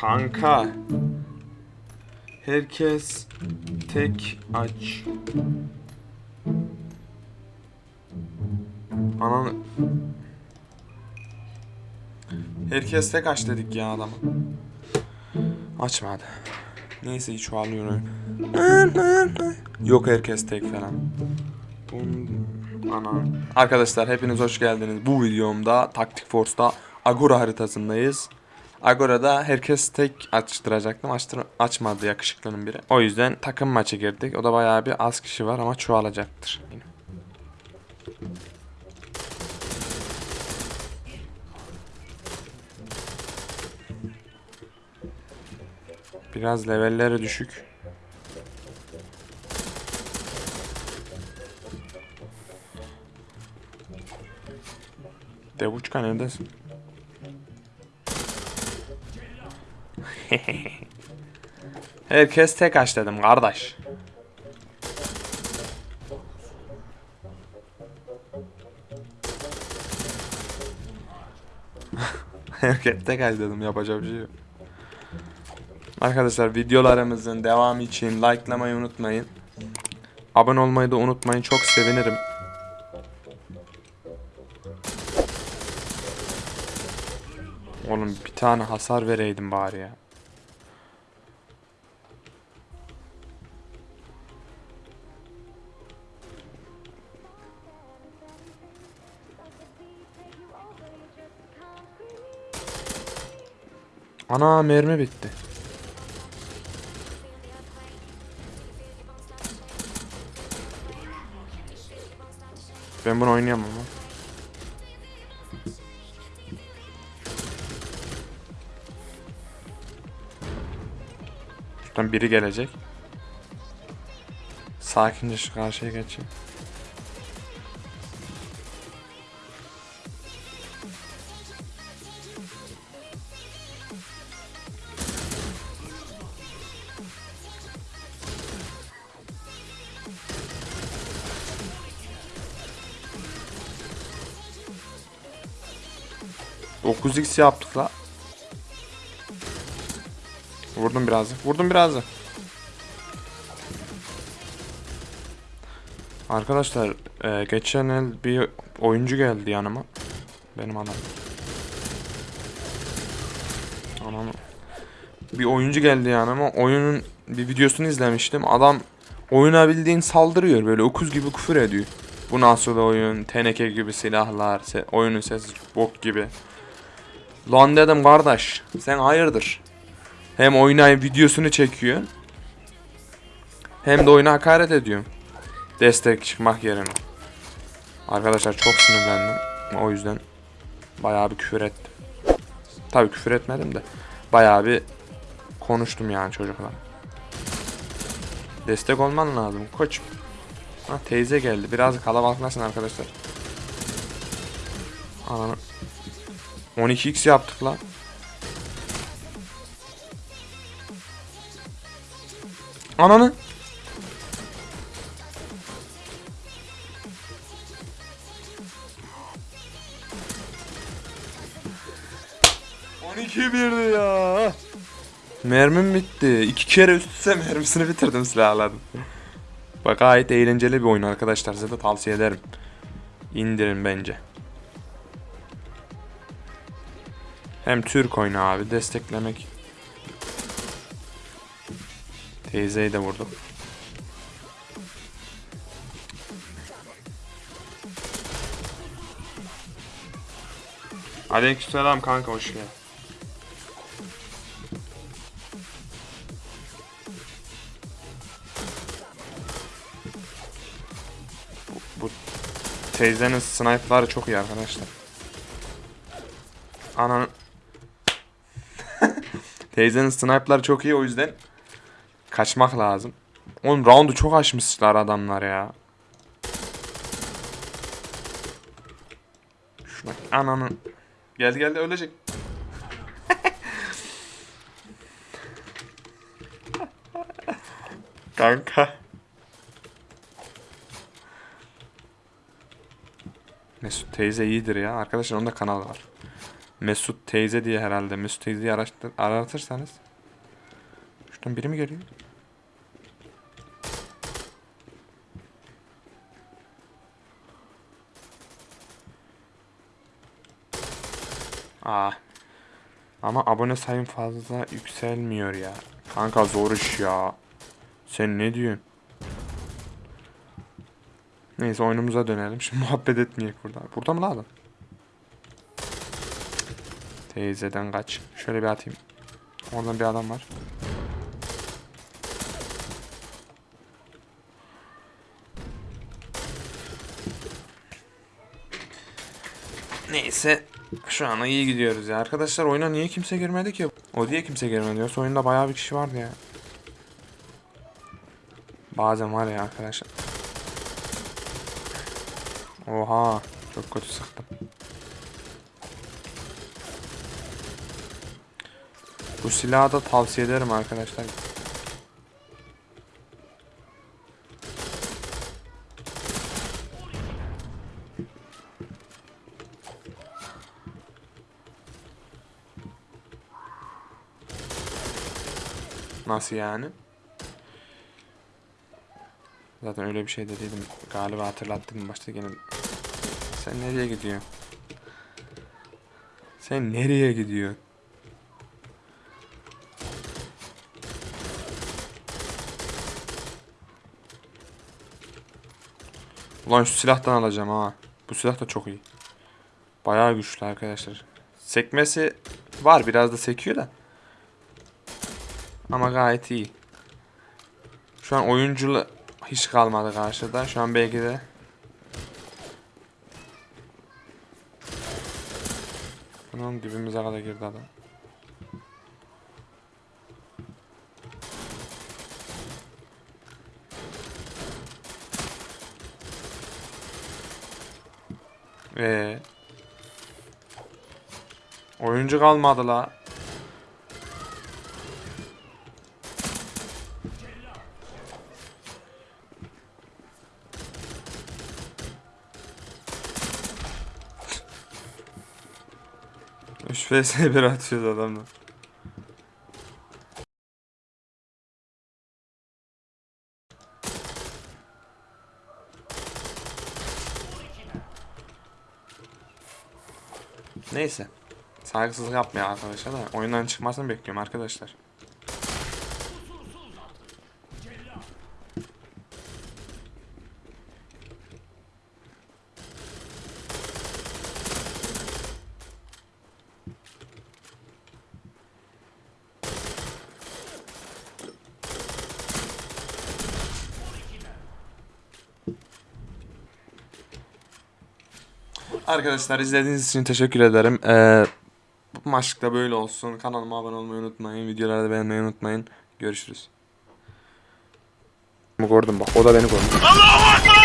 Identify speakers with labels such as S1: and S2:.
S1: Kanka. Herkes tek aç. Ananı... Herkes tek aç dedik ya adama. Açmadı. Neyse hiç çoğalıyor. Yok herkes tek falan. Ana. Arkadaşlar hepiniz hoş geldiniz. Bu videomda Taktik Force'da Agora haritasındayız. Agora'da herkes tek açtıracaktım. Açtır açmadı yakışıklının biri. O yüzden takım maçı girdik. O da bayağı bir az kişi var ama çoğalacaktır. Biraz levelleri düşük. Devuçka neredesin? Herkes tek aç dedim kardeş. Herkes tek aç dedim yapacak bir şey yok. Arkadaşlar videolarımızın devamı için likelamayı unutmayın. Abone olmayı da unutmayın. Çok sevinirim. Oğlum bir tane hasar vereydim bari ya. Ana mermi bitti. Ben bunu oynayamam ama. Şuradan biri gelecek. Sakince şu karşıya geçeyim. Dokuz x yaptık la. Vurdum birazcık. Vurdum birazcık. Arkadaşlar e, geçen el bir oyuncu geldi yanıma. Benim adam. Anam. Bir oyuncu geldi yanıma. Oyunun bir videosunu izlemiştim. Adam oyuna bildiğin saldırıyor böyle okuz gibi küfür ediyor. Bu nasıl oyun? Teneke gibi silahlar, se oyunun sesi bok gibi. Lan dedim kardeş, sen hayırdır? Hem oynayıp videosunu çekiyor. Hem de oyuna hakaret ediyor. Destek çıkmak yerine. Arkadaşlar çok sinirlendim. O yüzden bayağı bir küfür ettim. Tabii küfür etmedim de bayağı bir konuştum yani çocukla. Destek olman lazım koç. Ha teyze geldi. Biraz kalabalıklasın arkadaşlar. Ananı. 12x yaptık lan. Ananı. İki birdi ya. Mermim bitti. İki kere üst üste mermisini bitirdim silahlarım. Bak gayet eğlenceli bir oyun arkadaşlar. Size de tavsiye ederim. İndirin bence. Hem Türk oyunu abi desteklemek. Teyzeyi de vurdum. Aleykümselam kanka hoş geldin. Bu, bu teyzenin sniper'ları çok iyi arkadaşlar. Ananı Teyzenin sniper'ları çok iyi o yüzden kaçmak lazım. Oğlum round'u çok açmışlar adamlar ya. Şuna ananı. Geldi geldi ölecek. Kanka. Mesut teyze iyidir ya. Arkadaşlar onun da kanalı var. Mesut teyze diye herhalde. Mesut teyzeyi araştır, aratırsanız. Şuradan biri mi geliyor? Aa. Ama abone sayım fazla yükselmiyor ya. Kanka zor iş ya. Sen ne diyorsun? Neyse oyunumuza dönelim. Şimdi muhabbet etmeyek burada. Burada mı lan adam? Teyzeden kaç. Şöyle bir atayım. Oradan bir adam var. Neyse. Şu an iyi gidiyoruz ya. Arkadaşlar oyuna niye kimse girmedi ki? O diye kimse girmedi. Yoksa oyunda bayağı bir kişi vardı ya. Bazen var ya arkadaşlar. Oha. Çok kötü sıktım. Bu silahı da tavsiye ederim arkadaşlar. Nasıl yani? Zaten öyle bir şey dediydim. Galiba hatırlattım başta gene. Sen nereye gidiyorsun? Sen nereye gidiyorsun? Ulan şu silahtan alacağım ha. Bu silah da çok iyi. Bayağı güçlü arkadaşlar. Sekmesi var biraz da sekiyor da. Ama gayet iyi. Şu an oyunculu hiç kalmadı karşıda. Şu an belki de Bunun dibimize kadar girdi adam. Ee. Oyuncu kalmadı la. Üç vs 1 atıyoruz adamla. Neyse. Saygısızlık yapmaya arkadaşlar da oyundan çıkmasını bekliyorum arkadaşlar. Arkadaşlar izlediğiniz için teşekkür ederim. Ee, bu maçlıkta böyle olsun. Kanalıma abone olmayı unutmayın. Videoları da beğenmeyi unutmayın. Görüşürüz. Gördüm bak. O da beni gördü.